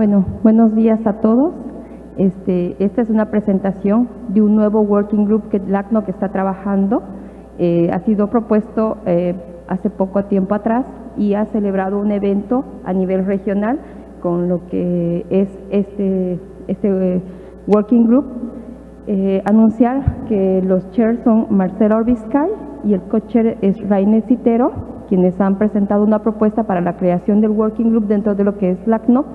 Bueno, buenos días a todos. Este, esta es una presentación de un nuevo working group que LACNOC está trabajando. Eh, ha sido propuesto eh, hace poco tiempo atrás y ha celebrado un evento a nivel regional con lo que es este, este eh, working group. anunciar que los chairs son Marcelo Orbiscay y el co-chair es Rainer Citero, quienes han presentado una propuesta para la creación del working group dentro de lo que es LACNOC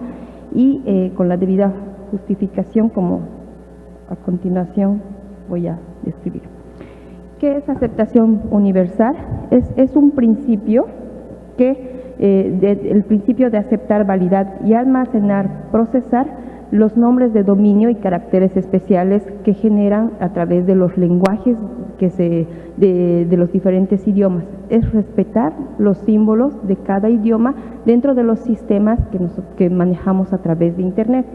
y eh, con la debida justificación como a continuación voy a describir. ¿Qué es aceptación universal? Es, es un principio que, eh, el principio de aceptar, validar y almacenar, procesar los nombres de dominio y caracteres especiales que generan a través de los lenguajes que se, de, los diferentes idiomas. Es respetar los símbolos de cada idioma dentro de los sistemas que, que manejamos a través de Internet.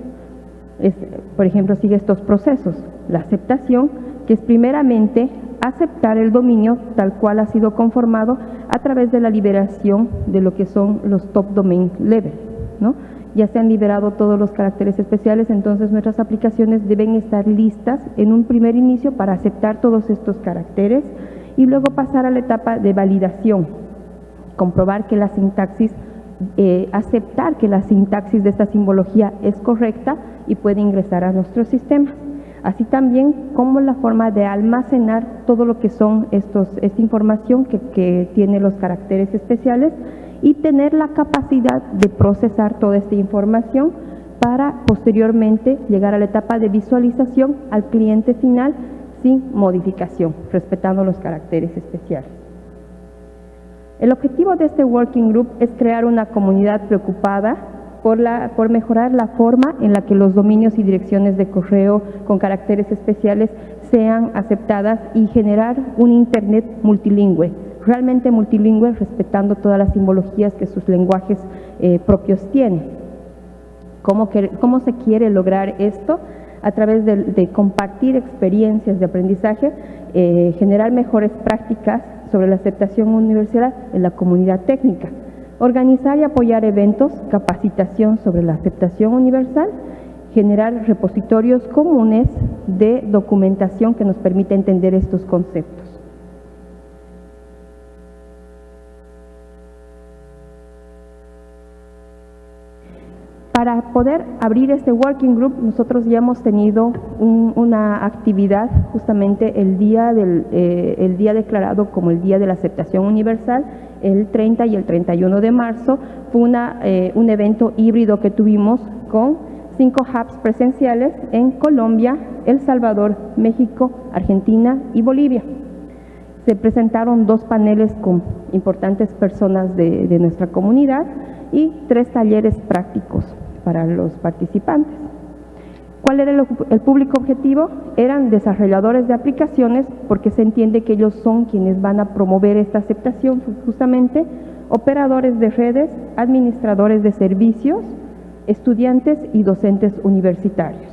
por ejemplo, sigue estos procesos. La aceptación, que es primeramente aceptar el dominio tal cual ha sido conformado a través de la liberación de lo que son los top domain level, ¿no? Ya se han liberado todos los caracteres especiales, entonces nuestras aplicaciones deben estar listas en un primer inicio para aceptar todos estos caracteres y luego pasar a la etapa de validación, comprobar que la sintaxis, eh, aceptar que la sintaxis de esta simbología es correcta y puede ingresar a nuestro sistema. Así también como la forma de almacenar todo lo que son estos, esta información que, que tiene los caracteres especiales y tener la capacidad de procesar toda esta información para posteriormente llegar a la etapa de visualización al cliente final sin modificación, respetando los caracteres especiales. El objetivo de este Working Group es crear una comunidad preocupada por, la, por mejorar la forma en la que los dominios y direcciones de correo con caracteres especiales sean aceptadas y generar un Internet multilingüe, realmente multilingüe, respetando todas las simbologías que sus lenguajes eh, propios tienen. ¿Cómo, ¿Cómo, se quiere lograr esto? A través de, compartir experiencias de aprendizaje, eh, generar mejores prácticas sobre la aceptación universal en la comunidad técnica, organizar y apoyar eventos, capacitación sobre la aceptación universal, generar repositorios comunes de documentación que nos permita entender estos conceptos. Para poder abrir este working group, nosotros ya hemos tenido una actividad justamente el día, del, eh, día declarado como el Día de la Aceptación Universal, el 30 y el 31 de marzo. Fue una, eh, un evento híbrido que tuvimos con cinco hubs presenciales en Colombia, El Salvador, México, Argentina y Bolivia. Se presentaron dos paneles con importantes personas de nuestra comunidad y tres talleres prácticos para los participantes. ¿Cuál era el, público objetivo? Eran desarrolladores de aplicaciones porque se entiende que ellos son quienes van a promover esta aceptación justamente, operadores de redes, administradores de servicios, estudiantes y docentes universitarios.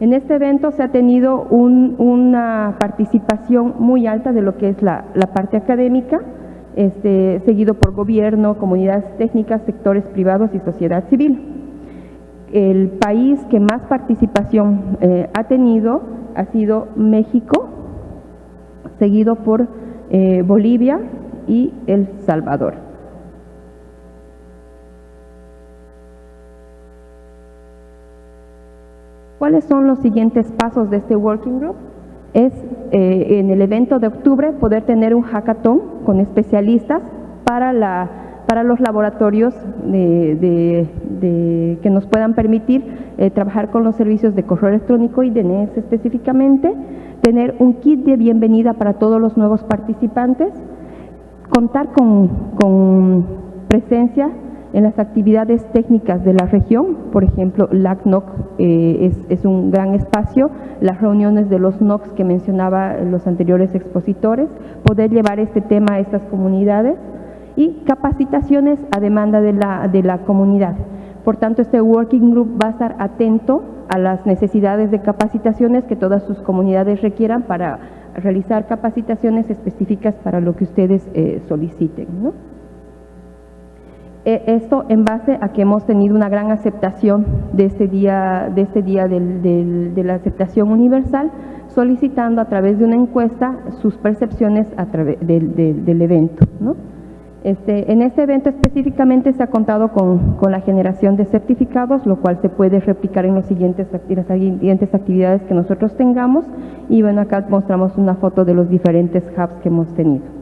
En este evento se ha tenido una participación muy alta de lo que es la parte académica, este, seguido por gobierno, comunidades técnicas, sectores privados y sociedad civil. El país que más participación eh, ha tenido ha sido México, seguido por eh, Bolivia y El Salvador. ¿Cuáles son los siguientes pasos de este Working Group? es eh, en el evento de octubre poder tener un hackathon con especialistas para, la, para los laboratorios que nos puedan permitir eh, trabajar con los servicios de correo electrónico y de NES específicamente, tener un kit de bienvenida para todos los nuevos participantes, contar con, con presencia en las actividades técnicas de la región, por ejemplo, LACNOC eh, es, un gran espacio, las reuniones de los NOCs que mencionaba los anteriores expositores, poder llevar este tema a estas comunidades y capacitaciones a demanda de la, de la comunidad. Por tanto, este Working Group va a estar atento a las necesidades de capacitaciones que todas sus comunidades requieran para realizar capacitaciones específicas para lo que ustedes eh, soliciten. ¿no? Eh, Esto en base a que hemos tenido una gran aceptación de este día, de, este día de la aceptación universal, solicitando a través de una encuesta sus percepciones del, evento. Este, en este evento específicamente se ha contado con, la generación de certificados, lo cual se puede replicar en las siguientes actividades que nosotros tengamos. Y bueno, acá mostramos una foto de los diferentes hubs que hemos tenido.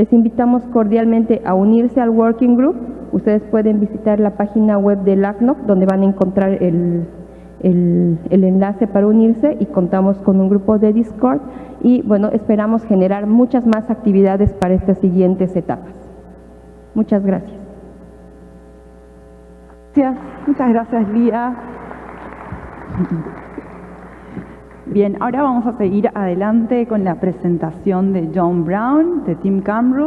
Les invitamos cordialmente a unirse al Working Group. Ustedes pueden visitar la página web del ACNOC, donde van a encontrar el, el- el enlace para unirse y contamos con un grupo de Discord. Y bueno, esperamos generar muchas más actividades para estas siguientes etapas. Muchas gracias. Gracias, muchas gracias Lía. Bien, ahora vamos a seguir adelante con la presentación de John Brown, de Team Camru.